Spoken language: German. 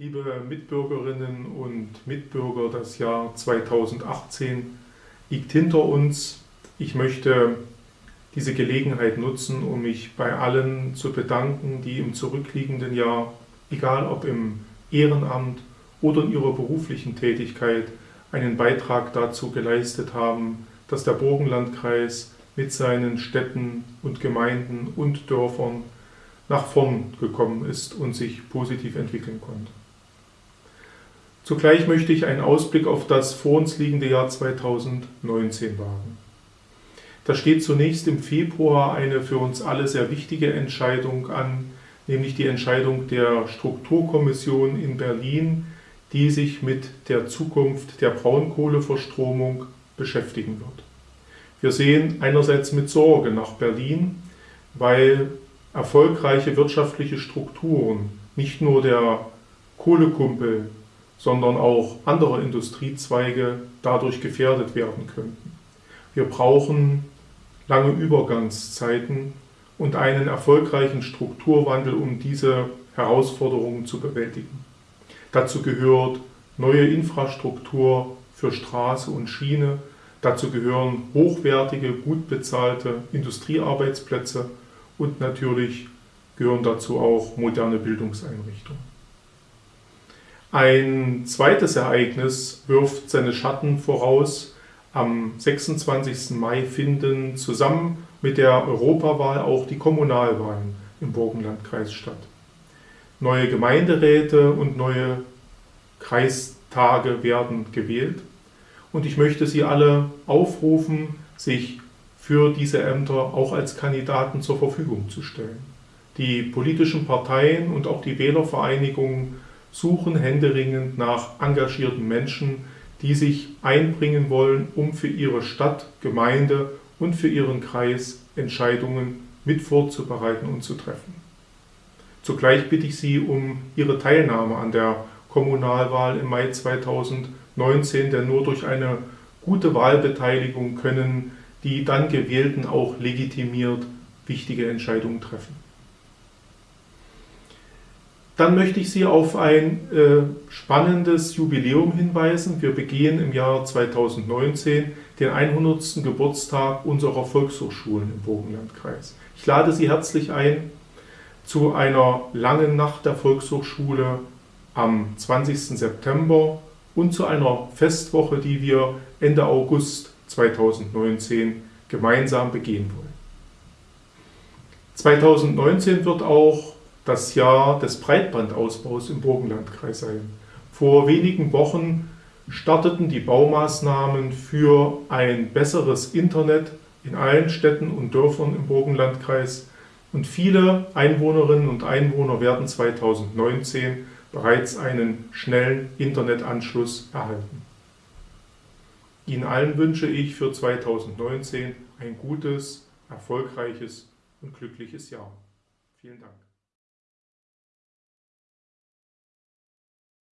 Liebe Mitbürgerinnen und Mitbürger, das Jahr 2018 liegt hinter uns. Ich möchte diese Gelegenheit nutzen, um mich bei allen zu bedanken, die im zurückliegenden Jahr, egal ob im Ehrenamt oder in ihrer beruflichen Tätigkeit, einen Beitrag dazu geleistet haben, dass der Burgenlandkreis mit seinen Städten und Gemeinden und Dörfern nach vorn gekommen ist und sich positiv entwickeln konnte. Zugleich möchte ich einen Ausblick auf das vor uns liegende Jahr 2019 wagen. Da steht zunächst im Februar eine für uns alle sehr wichtige Entscheidung an, nämlich die Entscheidung der Strukturkommission in Berlin, die sich mit der Zukunft der Braunkohleverstromung beschäftigen wird. Wir sehen einerseits mit Sorge nach Berlin, weil erfolgreiche wirtschaftliche Strukturen, nicht nur der Kohlekumpel, sondern auch andere Industriezweige dadurch gefährdet werden könnten. Wir brauchen lange Übergangszeiten und einen erfolgreichen Strukturwandel, um diese Herausforderungen zu bewältigen. Dazu gehört neue Infrastruktur für Straße und Schiene, dazu gehören hochwertige, gut bezahlte Industriearbeitsplätze und natürlich gehören dazu auch moderne Bildungseinrichtungen. Ein zweites Ereignis wirft seine Schatten voraus. Am 26. Mai finden zusammen mit der Europawahl auch die Kommunalwahlen im Burgenlandkreis statt. Neue Gemeinderäte und neue Kreistage werden gewählt. Und ich möchte Sie alle aufrufen, sich für diese Ämter auch als Kandidaten zur Verfügung zu stellen. Die politischen Parteien und auch die Wählervereinigungen suchen händeringend nach engagierten Menschen, die sich einbringen wollen, um für ihre Stadt, Gemeinde und für ihren Kreis Entscheidungen mit vorzubereiten und zu treffen. Zugleich bitte ich Sie um Ihre Teilnahme an der Kommunalwahl im Mai 2019, denn nur durch eine gute Wahlbeteiligung können die dann Gewählten auch legitimiert wichtige Entscheidungen treffen. Dann möchte ich Sie auf ein äh, spannendes Jubiläum hinweisen. Wir begehen im Jahr 2019 den 100. Geburtstag unserer Volkshochschulen im Burgenlandkreis. Ich lade Sie herzlich ein zu einer langen Nacht der Volkshochschule am 20. September und zu einer Festwoche, die wir Ende August 2019 gemeinsam begehen wollen. 2019 wird auch das Jahr des Breitbandausbaus im Burgenlandkreis sein. Vor wenigen Wochen starteten die Baumaßnahmen für ein besseres Internet in allen Städten und Dörfern im Burgenlandkreis und viele Einwohnerinnen und Einwohner werden 2019 bereits einen schnellen Internetanschluss erhalten. Ihnen allen wünsche ich für 2019 ein gutes, erfolgreiches und glückliches Jahr. Vielen Dank.